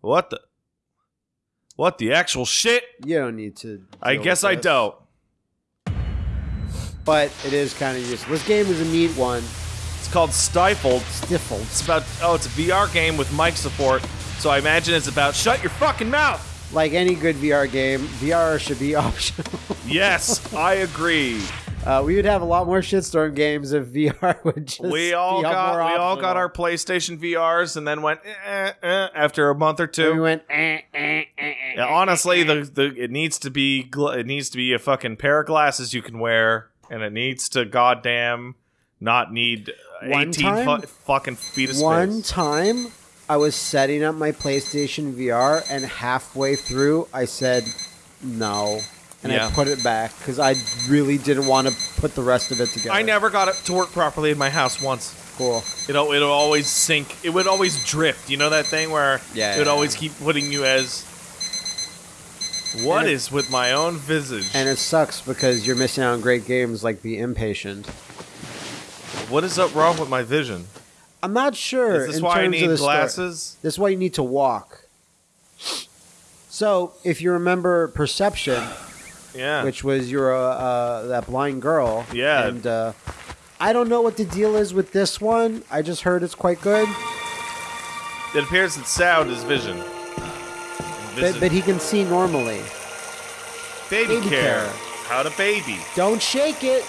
What the? What the actual shit? You don't need to. I guess I don't. But it is kind of useful. This game is a neat one. It's called Stifled. Stifled. It's about oh, it's a VR game with mic support. So I imagine it's about shut your fucking mouth. Like any good VR game, VR should be optional. Yes, I agree. Uh, we would have a lot more shitstorm games if VR would just. we all got more we all got our PlayStation VRs and then went eh, eh, after a month or two. We went. Eh, eh, eh, eh, Yeah, eh, honestly, eh, the, the it needs to be gl- it needs to be a fucking pair of glasses you can wear, and it needs to goddamn not need One eighteen time- fu- fucking feet of space. One time, I was setting up my PlayStation VR, and halfway through, I said no, and Yeah. I put it back because I really didn't want to put the rest of it together. I never got it to work properly in my house once. Cool. It'll it'll always sink. It would always drift. You know that thing where Yeah, it would yeah, always keep putting you as. What it- is with my own visage? And it sucks because you're missing out on great games like Be Impatient. what is up wrong with my vision? I'm not sure. Is this why I need the story. glasses? This is why you need to walk. So, if you remember Perception, Yeah. which was your uh, uh, that blind girl, Yeah. and uh, I don't know what the deal is with this one. I just heard it's quite good, it appears that sound is vision. but, but he can see normally. baby, baby care. care. How to baby. Don't shake it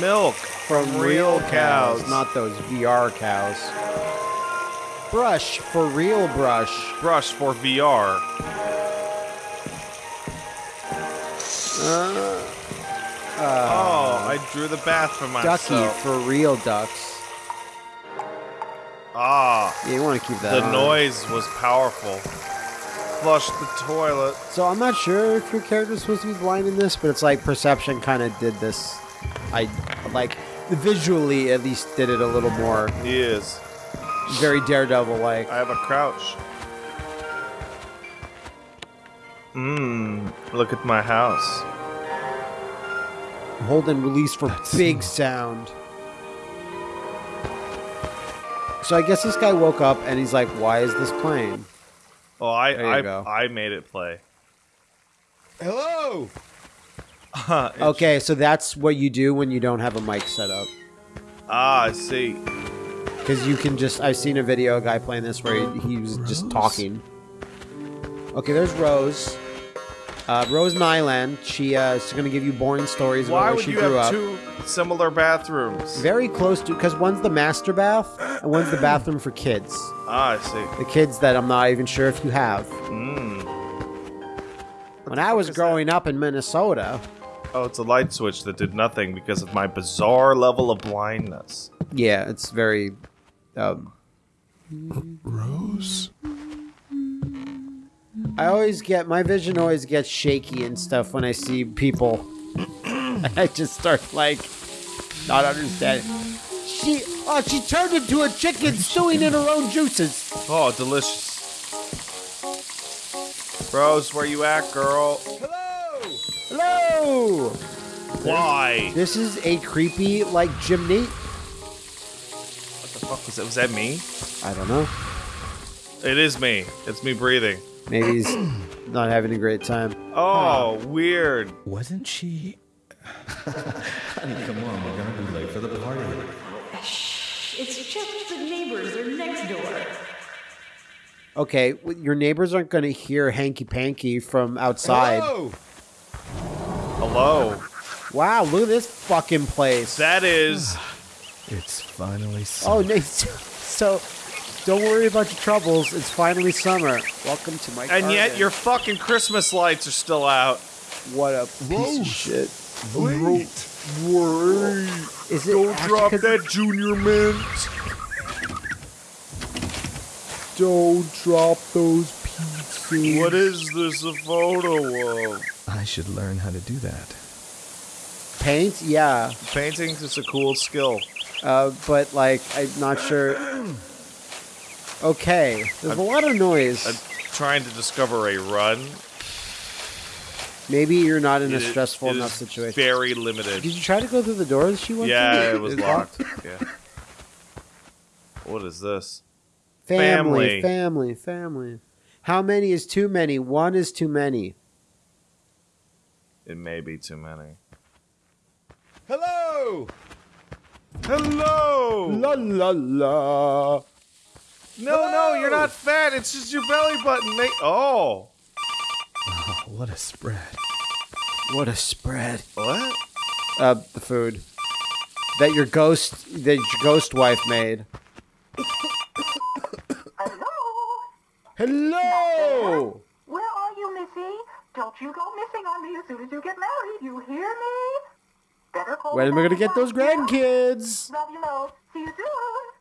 Milk from real cows, not those VR cows. Brush for real brush. brush for VR. Oh, I drew the bath for myself. Ducky for real ducks. Ah, Yeah, you want to keep that. the on. noise was powerful. Flush the toilet. So I'm not sure if your character's supposed to be blind in this, but it's like Perception kind of did this. I like visually at least did it a little more He is. very Daredevil like. I have a crouch. Mmm, look at my house. Hold and release for big sound. So I guess this guy woke up and he's like, "Why is this playing?" Oh, I I, go. I made it play. Hello. Okay, so that's what you do when you don't have a mic set up. Ah, I see. Because you can just, I've seen a video, a guy playing this where he, he was just talking. Okay, there's Rose. Uh, Rose Nylund. She uh, is going to give you boring stories Why about where would she you grew have up. two similar bathrooms? Very close to, because one's the master bath and one's the bathroom for kids. Ah, I see. The kids that I'm not even sure if you have. Mm. When I was is that? growing up in Minnesota, Oh, it's a light switch that did nothing because of my bizarre level of blindness. yeah, it's very. Um, Rose. I always get my vision always gets shaky and stuff when I see people. I just start like not understanding. She oh she turned into a chicken stewing in her own juices. Oh, delicious. Rose, where you at, girl? Hello. Hello. Why? This is a creepy like chimney. What the fuck was that? Was that me? I don't know. It is me. It's me breathing. Maybe he's not having a great time. Oh, weird. Wasn't she? Honey, come on, we're gonna be late for the party. Shh, It's just the neighbors are next door. Okay, w- your neighbors aren't going to hear hanky panky from outside. Hello. Hello. Wow, look at this fucking place. That is. It's finally. Oh, no, so don't worry about your troubles. It's finally summer. Welcome to my And yet your fucking Christmas lights are still out. what a piece of shit. Wait. Is it Don't drop that junior mint. Don't drop those pizzas. What is this a photo of? I should learn how to do that. paint? Yeah, Painting is a cool skill. uh, but like I'm not sure. Okay, there's a lot of noise. I'm trying to discover a run. Maybe you're not in a stressful it enough situation. Very limited. Did you try to go through the door that she went through? Yeah, it was It's locked. Yeah. What is this? Family, Family. family, family. How many is too many? One is too many. It may be too many. Hello! Hello. La la la. No, no, you're not fat. It's just your belly button. Mate. Oh. Oh, what a spread. What a spread. What? Uh, the food that your ghost, that your ghost wife made. Hello? Hello. Where are you, Missy? Don't you go missing on me as soon as you get married. You hear me? Better call When am I gonna get those grandkids? Love you, Mo. See you soon.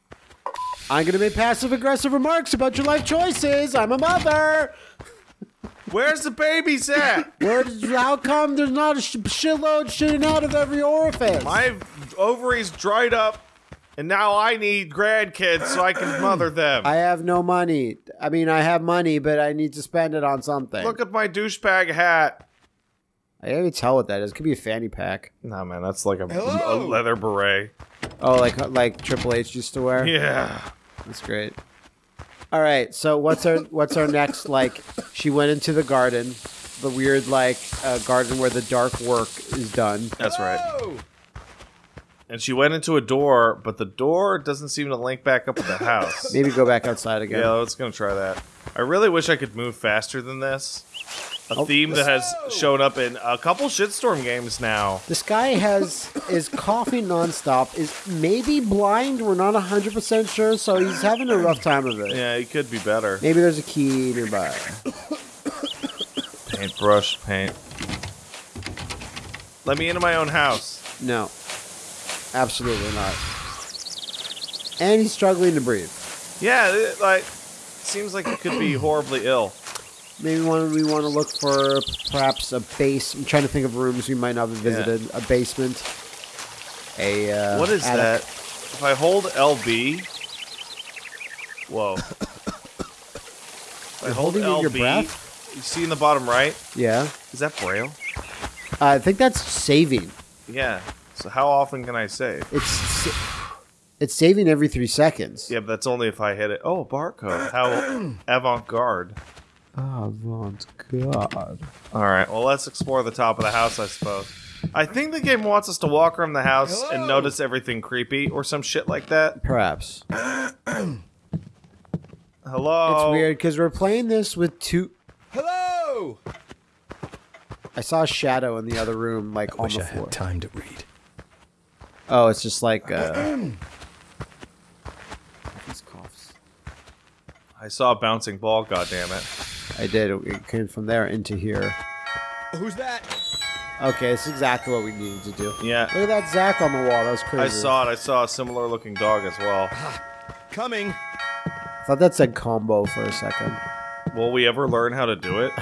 I'm gonna make passive aggressive remarks about your life choices. I'm a mother. Where's the babies at? Where? How come there's not a sh- shitload shooting out of every orifice? My ovaries dried up, and now I need grandkids so I can mother them. I have no money. I mean, I have money, but I need to spend it on something. Look at my douchebag hat. I can't even tell what that is. It could be a fanny pack. Nah, man, that's like a, a leather beret. Oh, like like Triple H used to wear. Yeah. That's great. All right, so what's our what's our next like? She went into the garden, the weird like uh, garden where the dark work is done. That's right. And she went into a door, but the door doesn't seem to link back up with the house. Maybe go back outside again. Yeah, let's gonna try that. I really wish I could move faster than this. A Oh, theme that has shown up in a couple shitstorm games now. This guy has is coughing nonstop. Is maybe blind. We're not hundred percent sure, so he's having a rough time of it. Yeah, it could be better. Maybe there's a key nearby. Paintbrush, paint. Let me into my own house. No, absolutely not. And he's struggling to breathe. Yeah, it, like seems like he could be horribly ill. Maybe one we want to look for perhaps a base. I'm trying to think of rooms we might not have visited. A basement. A uh, What is attic. that? If I hold LB, whoa. If You're hold holding in your breath? You see in the bottom right? Yeah, Is that braille? I think that's saving. Yeah. So how often can I save? It's sa- it's saving every three seconds. Yeah, but that's only if I hit it. Oh, barcode. How avant-garde. Avant God. All right. Well, let's explore the top of the house, I suppose. I think the game wants us to walk around the house and notice everything creepy or some shit like that. Perhaps Hello. it's weird because we're playing this with two. Hello! I saw a shadow in the other room, like on Wish the I floor. had time to read. Oh, it's just like uh, these coughs. I saw a bouncing ball. God damn it. I did. It came from there into here. Who's that? Okay, it's exactly what we needed to do. Yeah. Look at that Zack on the wall. That was crazy. I saw it. I saw a similar looking dog as well. Ah, coming. I thought that said combo for a second. Will we ever learn how to do it?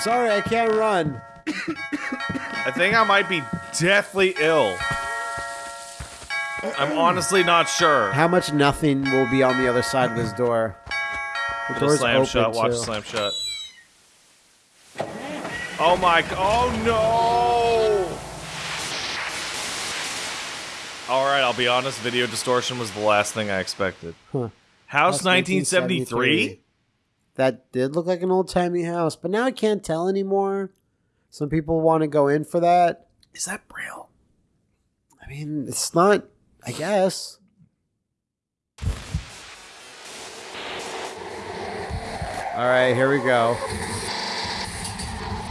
Sorry, I can't run. I think I might be deathly ill. I'm honestly not sure. How much nothing will be on the other side of this door? The door's slam open. Watch too. it slam shot. Oh my! Oh no! All right, I'll be honest. Video distortion was the last thing I expected. Huh. House House 1973. That did look like an old timey house, but now I can't tell anymore. Some people want to go in for that. Is that Braille? I mean, it's not. I guess. All right, here we go.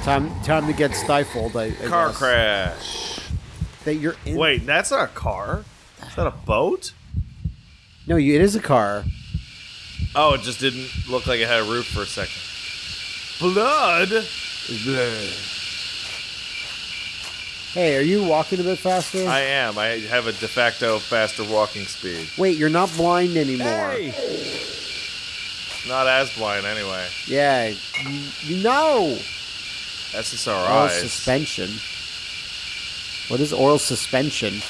Time, time to get stifled. I, I Car guess. crash. That you're in. Wait, that's not a car. Is that a boat? no, you, it is a car. Oh, it just didn't look like it had a roof for a second. Blood. Hey, are you walking a bit faster? I am. I have a de facto faster walking speed. Wait, you're not blind anymore. Hey! Not as blind anyway. Yeah, you, you know. That's just Oral suspension. What is oral suspension?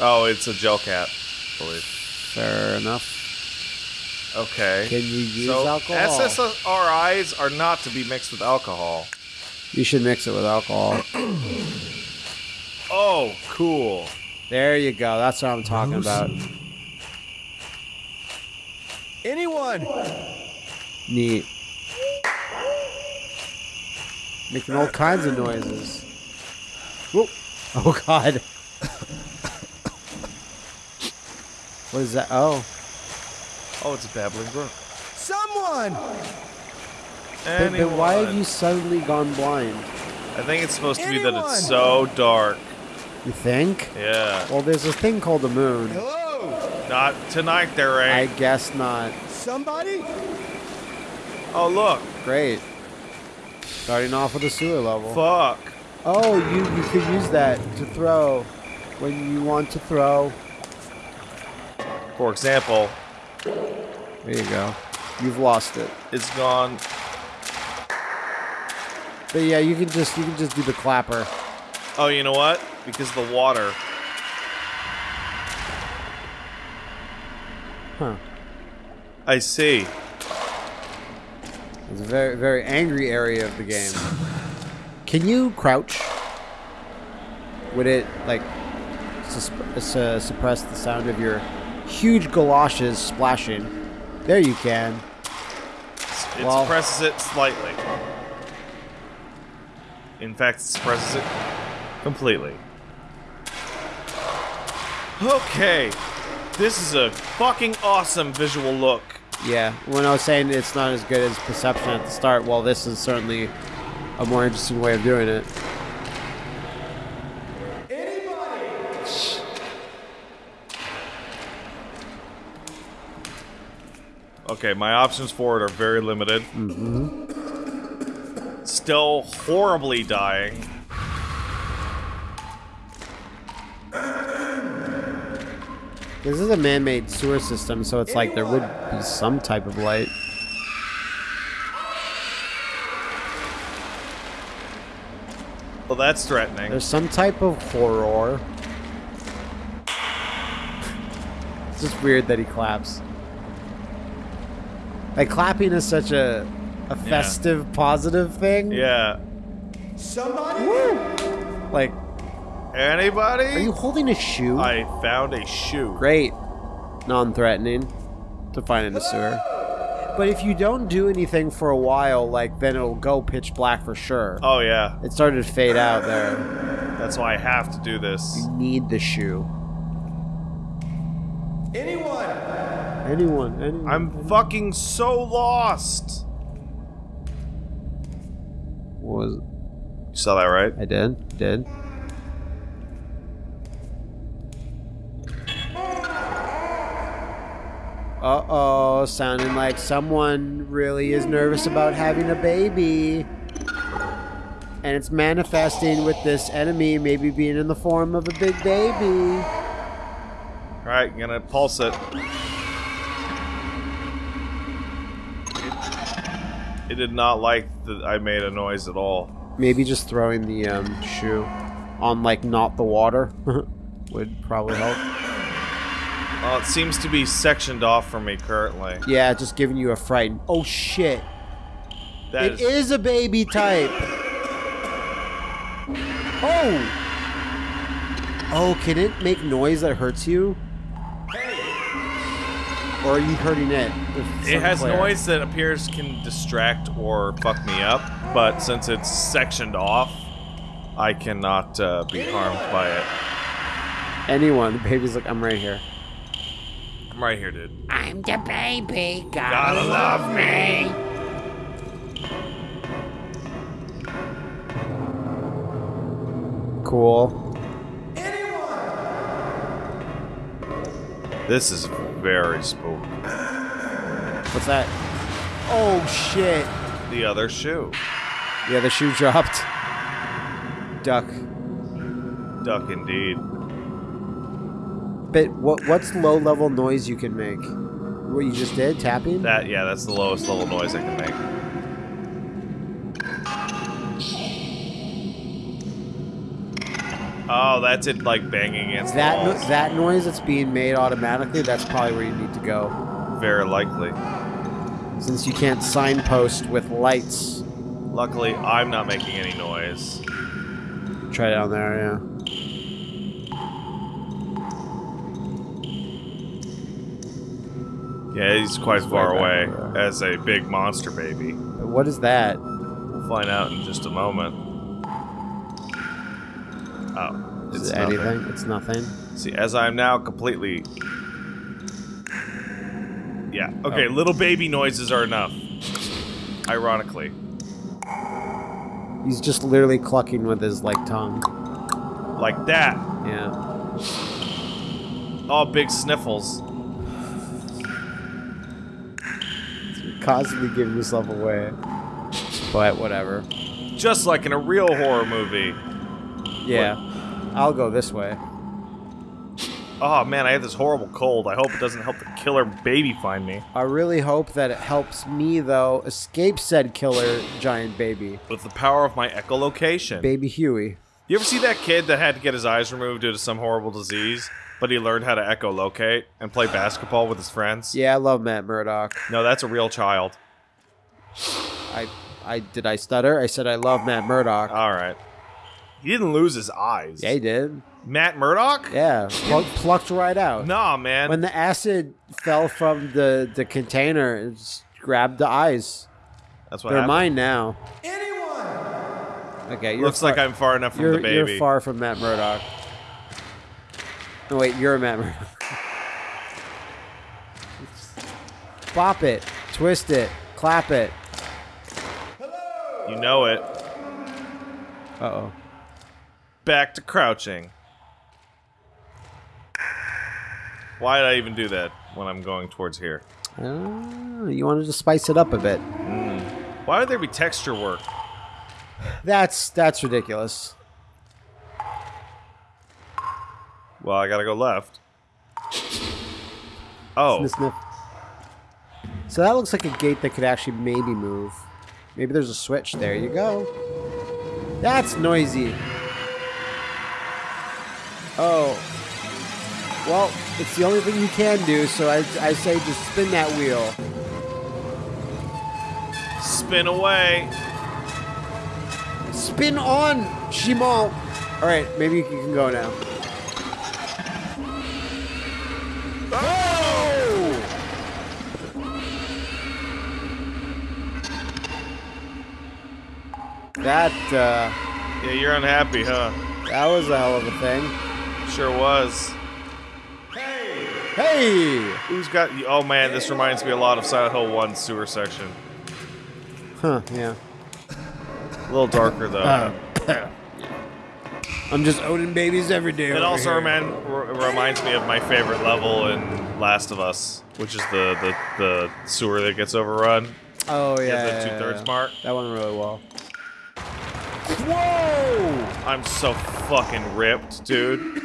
Oh, it's a gel cap. I believe. Fair enough. Okay. Can you use so alcohol? SSRIs are not to be mixed with alcohol. You should mix it with alcohol. Oh, cool. There you go. That's what I'm talking about. Anyone? Neat. Making all kinds of noises. Whoop. Oh god. what is that? Oh. Oh, it's a babbling brook. Someone! But, but why have you suddenly gone blind? I think it's supposed to be that it's so dark. You think? Yeah. Well, there's a thing called the moon. Hello? Not tonight, there ain't. I guess not. Somebody? Oh, look. Great. Starting off with a sewer level. Fuck. Oh, you you could use that to throw when you want to throw. For example, There you go. You've lost it. it's gone. But yeah, you can just you can just do the clapper. Oh, you know what? Because the water. Huh. I see. It's a very very angry area of the game. Can you crouch? Would it like uh, suppress the sound of your huge galoshes splashing? There you can. It Well- suppresses it slightly. In fact, it suppresses it completely. Okay. This is a fucking awesome visual look. Yeah. When I was saying it's not as good as perception at the start, well, this is certainly a more interesting way of doing it. Okay, my options for it are very limited. Mm-hmm. Still horribly dying. This is a man-made sewer system, so it's like there would be some type of light. Well, that's threatening. There's some type of horror. It's just weird that he claps. Like clapping is such a a festive, positive thing. Yeah. Somebody? Like, Anybody? are you holding a shoe? I found a shoe. Great. Non-threatening to find in the sewer. But if you don't do anything for a while, like then it'll go pitch black for sure. Oh yeah. It started to fade out there. That's why I have to do this. You need the shoe. Anyone? Anyone, anyone. I'm fucking so lost. What was You saw that right? I did, did. Uh oh, sounding like someone really is nervous about having a baby. And it's manifesting with this enemy maybe being in the form of a big baby. Alright, gonna pulse it. It did not like that I made a noise at all. Maybe just throwing the um, shoe on, like, not the water would probably help. Well, it seems to be sectioned off from me currently. Yeah, just giving you a fright. Oh shit. That It is a baby type. Oh. Oh, can it make noise that hurts you? Or are you hurting it? It has noise that appears can distract or fuck me up, but since it's sectioned off, I cannot uh, be harmed by it. Anyone, the baby's like, I'm right here. I'm right here, dude. I'm the baby. Gotta love me. Cool. This is very spooky. What's that? Oh shit. The other shoe. Yeah, the shoe dropped. Duck. Duck indeed. But what what's low level noise you can make? What you just did? Tapping? That yeah, that's the lowest level noise I can make. Oh, that's it like banging against that the no- that noise that's being made automatically, that's probably where you need to go Very likely. Since you can't signpost with lights. Luckily, I'm not making any noise. Try down there, yeah. Yeah, he's quite He's far away there. as a big monster baby. What is that? We'll find out in just a moment. Oh, Is it's it nothing. anything? It's nothing. See, as I'm now completely. Yeah. Okay. Oh. Little baby noises are enough. Ironically, He's just literally clucking with his like tongue. like that. Yeah. All big sniffles. Constantly giving yourself away. But whatever. Just like in a real horror movie. Yeah. I'll go this way. Oh man, I have this horrible cold. I hope it doesn't help the killer baby find me. I really hope that it helps me though escape said killer giant baby. With the power of my echolocation. Baby Huey. You ever see that kid that had to get his eyes removed due to some horrible disease, but he learned how to echolocate and play basketball with his friends? Yeah, I love Matt Murdock. No, that's a real child. I I did I stutter? I said I love Matt Murdock. All right. He didn't lose his eyes. yeah, he did. Matt Murdock? Yeah, plug, plucked right out. Nah, man. When the acid fell from the the container, it just grabbed the eyes. That's what They're happened. mine now. Anyone! Okay, you're Looks far, like I'm far enough from you're, the baby. You're far from Matt Murdock. No, wait, you're a member. Bop it, twist it, clap it. You know it. Uh oh. Back to crouching. Why did I even do that when I'm going towards here? Oh, you wanted to spice it up a bit. Why would there be texture work? That's that's ridiculous. Well, I gotta go left. Oh, Sniff, sniff. So that looks like a gate that could actually maybe move. Maybe there's a switch. There you go. That's noisy. Oh. Well, it's the only thing you can do, so I, I say just spin that wheel. spin away. Spin on, Shimon. All right, maybe you can go now. That uh, Yeah, you're unhappy, huh? that was a hell of a thing. Sure was. Hey, Hey! Who's got? Oh man, this reminds me a lot of Silent Hill 1 sewer section. huh? Yeah. A little darker though. I'm just owning babies every day. It also remind, reminds me of my favorite level in Last of Us, which is the the, the sewer that gets overrun. Oh yeah, the yeah, two thirds yeah. mark. That went really well. Whoa! I'm so fucking ripped, dude.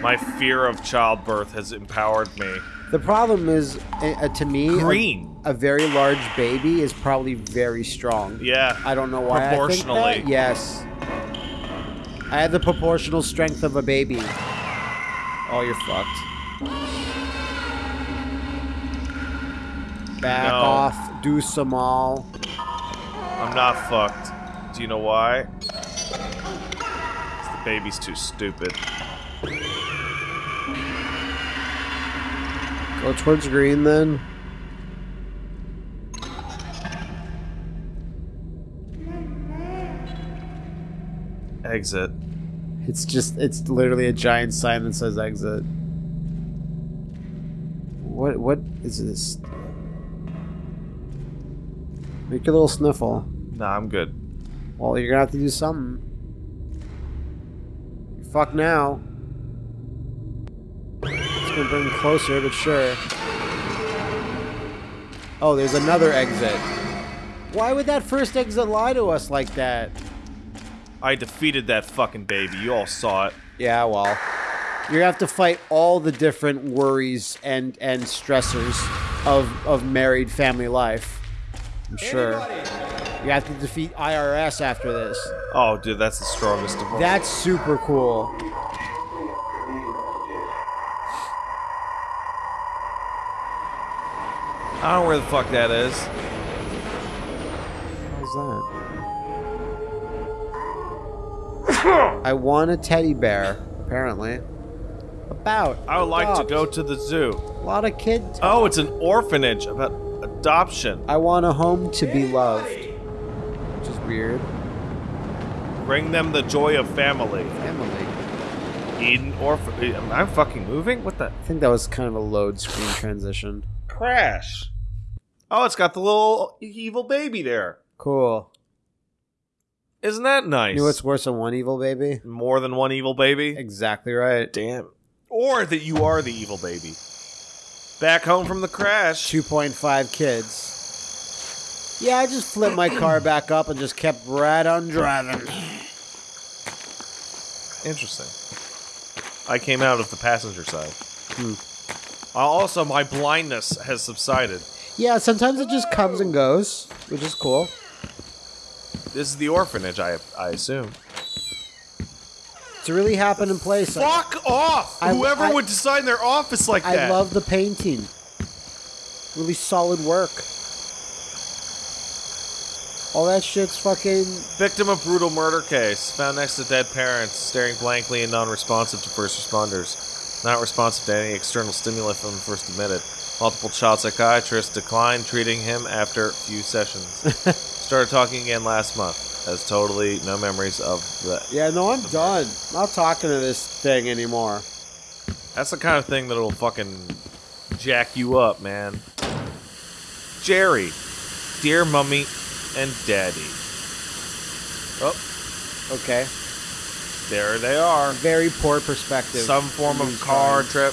My fear of childbirth has empowered me. The problem is, uh, uh, to me, a- Green. A, very large baby is probably very strong. Yeah. I don't know why. I think Proportionally. that. Yes. I had the proportional strength of a baby. Oh, you're fucked. Back No. off. Do some all. I'm not fucked. Do you know why? Baby's too stupid. Go towards green then. Exit. It's just, it's literally a giant sign that says exit. What, what is this? Make a little sniffle. Nah, I'm good. Well, you're gonna have to do something. Fuck now. It's gonna bring closer, but sure. Oh, there's another exit. Why would that first exit lie to us like that? I defeated that fucking baby. You all saw it. Yeah, well, you have to fight all the different worries and and stressors of of married family life. I'm sure you have to defeat IRS after this. Oh, dude, that's the strongest of all. That's super cool. I don't know where the fuck that is. How's that? I want a teddy bear, apparently. About. I would like to go to the zoo. A lot of kids. Oh, it's an orphanage about adoption. I want a home to be loved. Weird. Bring them the joy of family. Family. Eden orphan. Am I fucking moving? What the? I think that was kind of a load screen transition. Crash. Oh, it's got the little evil baby there. Cool. Isn't that nice? You know what's worse than one evil baby? More than one evil baby? Exactly right. Damn. Or that you are the evil baby. Back home from the crash. 2.5 kids. Yeah, I just flipped my car back up and just kept right on driving. Interesting. I came out of the passenger side. Hmm. Uh, also, my blindness has subsided. Yeah, sometimes it just comes and goes, which is cool. This is the orphanage, I I assume. It's a really happening place. I, Fuck off! I- Whoever I- would design their office like that. I love the painting. Really solid work. All that shit's fucking. Victim of brutal murder case. Found next to dead parents, staring blankly and non-responsive to first responders. Not responsive to any external stimuli from first admitted. Multiple child psychiatrists declined treating him after few sessions. Started talking again last month. Has totally no memories of that. Yeah, no, I'm done. Not talking to this thing anymore. That's the kind of thing that'll fucking jack you up, man. Jerry, dear mummy and daddy. Oh, Okay. there they are. Very poor perspective. Some form of car trip.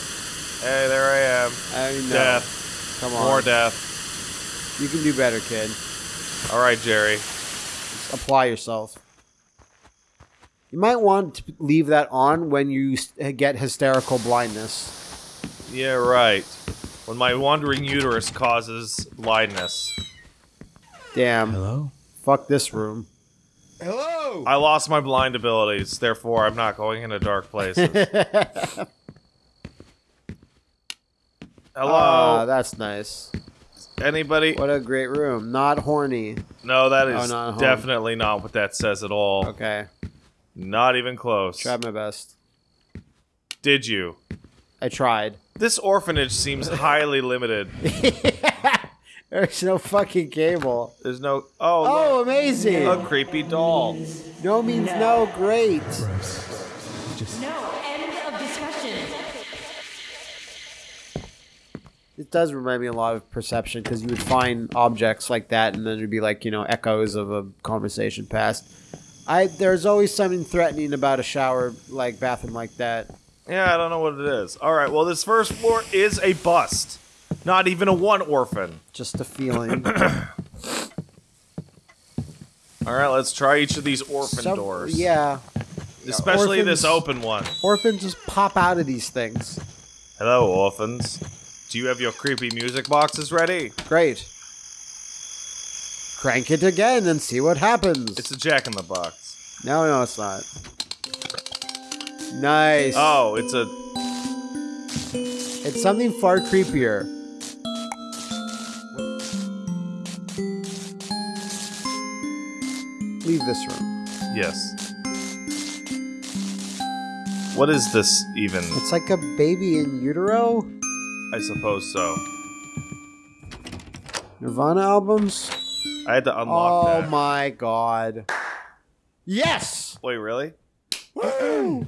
Hey, there I am. I know. Death. Come on. More death. You can do better, kid. All right, Jerry. Just apply yourself. You might want to leave that on when you get hysterical blindness. Yeah, right. When my wandering uterus causes blindness. Damn. Hello? Fuck this room. Hello! I lost my blind abilities, therefore I'm not going into dark places. Hello? Ah, that's nice. Anybody? What a great room. Not horny. No, that is Oh, not definitely not what that says at all. Okay. Not even close. Tried my best. Did you? I tried. This orphanage seems highly limited. There's no fucking cable. There's no. Oh, Oh, look, amazing. a creepy doll. No means no. Great. No, end of discussion. It does remind me a lot of perception because you would find objects like that and then it'd be like, you know, echoes of a conversation past. I there's always something threatening about a shower like bathroom like that. Yeah, I don't know what it is. All right, well, this first floor is a bust. Not even a one orphan. Just a feeling. All right, let's try each of these orphan Some- doors. Yeah. Especially this open one. Orphans just pop out of these things. Hello, orphans. Do you have your creepy music boxes ready? Great. Crank it again and see what happens. It's a jack in the box. no, no, it's not. Nice. Oh, it's a. It's something far creepier. Leave this room. Yes. What is this even? It's like a baby in utero. I suppose so. Nirvana albums. I had to unlock Oh that. my god. Yes. Wait, really?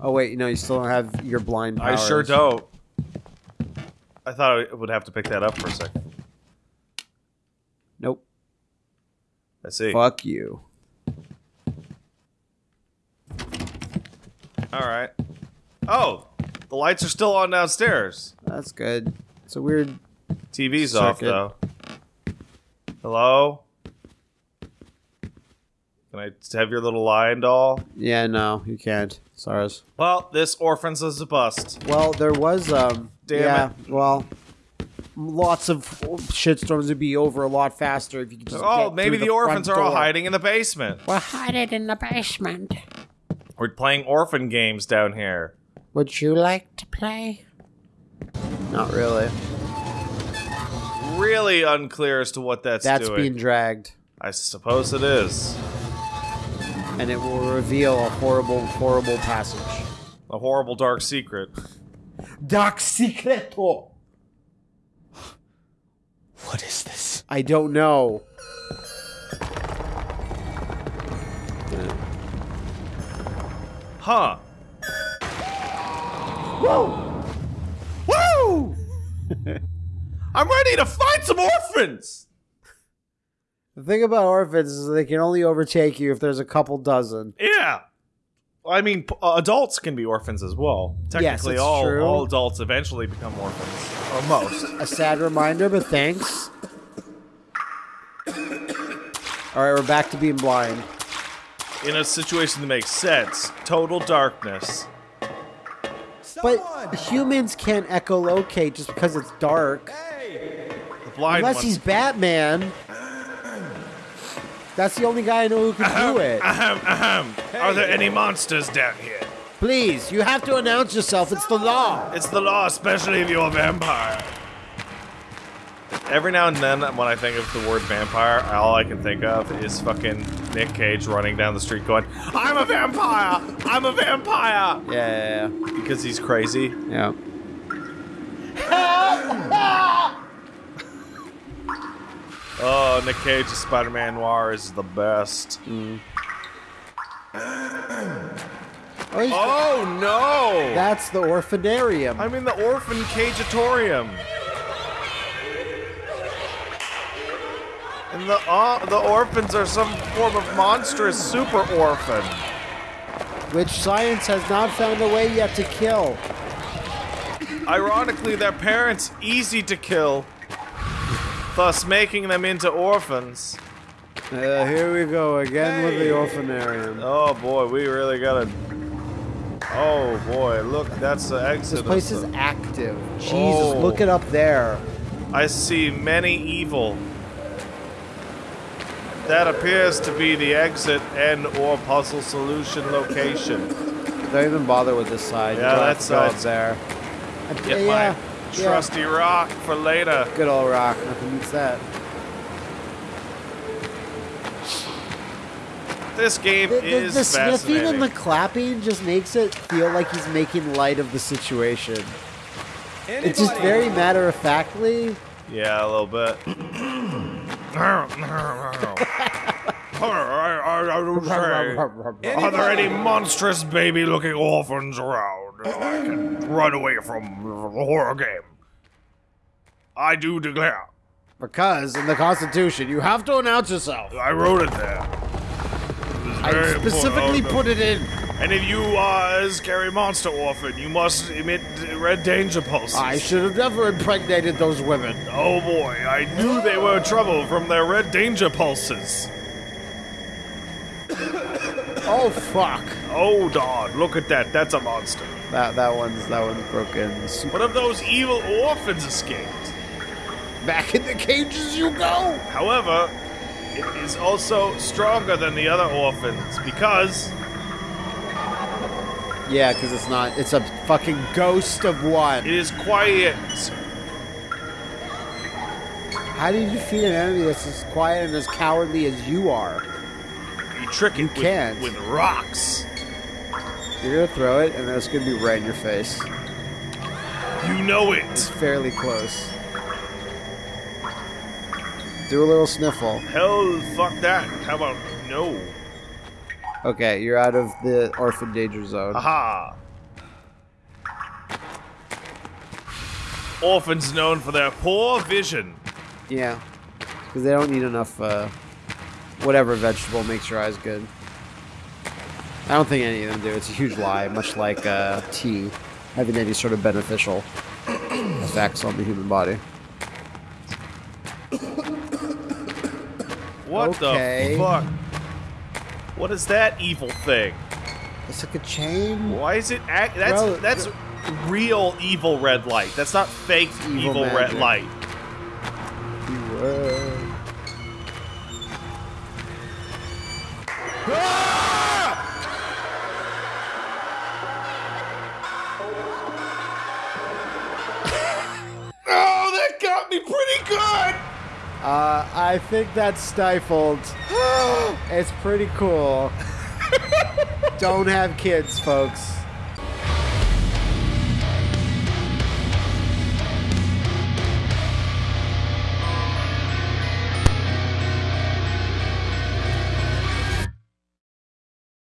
Oh wait, no, you still don't have your blind powers. I sure don't. I thought I would have to pick that up for a second. Nope. I see. Fuck you. All right. Oh, the lights are still on downstairs. That's good. It's a weird. TV's off though. Hello. Can I have your little lion doll? Yeah, no, you can't. Sorry. Well, this orphan's is a bust. Well, there was um. Damn yeah. Well, lots of shitstorms would be over a lot faster if you could just. Oh, get maybe through the, orphans front are all hiding in the basement. We're hiding in the basement. We're playing orphan games down here. Would you like to play? Not really. Really unclear as to what that's, That's doing. being dragged. I suppose it is. And it will reveal a horrible, horrible passage. A horrible dark secret. Dark Secreto! Oh. What is this? I don't know. Huh. Whoa! Woo! I'm ready to fight some orphans! The thing about orphans is they can only overtake you if there's a couple dozen. Yeah. I mean, p- uh, adults can be orphans as well. Technically, it's all, true. all adults eventually become orphans. Or most. A sad reminder, but thanks. Alright, we're back to being blind. In a situation that makes sense, total darkness. But humans can't echolocate just because it's dark. The blind Unless ones. he's Batman. That's the only guy I know who can do it. Ahem, ahem. Are there any monsters down here? Please, you have to announce yourself. It's the law. It's the law, especially if you're a vampire. Every now and then, when I think of the word vampire, all I can think of is fucking Nick Cage running down the street going, I'm a vampire! I'm a vampire! Yeah, yeah, Because he's crazy. yeah. Oh, Nick Cage's Spider-Man Noir is the best. Oh, he's- Oh no! that's the orphanarium. I'm in the orphan cageatorium. And the uh, the orphans are some form of monstrous super orphan. which science has not found a way yet to kill. Ironically, their parents easy to kill, thus making them into orphans. Uh, here we go again with the orphanarium. Oh boy, we really gotta. Oh boy, look, that's the exit. This place is active. Jesus, Oh. look it up there. I see many evil. That appears to be the exit and or puzzle solution location. Don't even bother with this side. Yeah, You that have to go up side's- there. Uh, Get yeah, my yeah. trusty rock for later. Good old rock. Nothing beats that. This game The, the, is the sniffing and the clapping just makes it feel like he's making light of the situation. It's just very matter of factly. Yeah, a little bit. Are there any monstrous baby-looking orphans around I can run away from the horror game? I do declare. Because in the Constitution, you have to announce yourself. I wrote it there. It I specifically put it in. And if you are a scary monster orphan, you must emit red danger pulses. I should have never impregnated those women. Oh boy, I knew they were trouble from their red danger pulses. Oh fuck. Oh God, look at that. That's a monster. That that one's that one's broken. What if those evil orphans escaped? Back in the cages you go. However, it is also stronger than the other orphans because Yeah, because it's not. It's a fucking ghost of one. it is quiet. How do you defeat an enemy that's as quiet and as cowardly as you are? Trick You with, can't. with rocks. You're gonna throw it, and then it's gonna be right in your face. You know it. It's fairly close. Do a little sniffle. Hell, fuck that. How about no? Okay, you're out of the orphan danger zone. Aha. Orphans known for their poor vision. Yeah, because they don't need enough. Uh, whatever vegetable makes your eyes good. I don't think any of them do. It's a huge lie, much like uh, tea having any sort of beneficial effects on the human body. What Okay. the fuck? What is that evil thing? It's like a chain. Why is it act? That's Bro, that's real evil red light. That's not fake Evil evil, red light. Uh, Uh, I think that's stifled. it's pretty cool. Don't have kids, folks.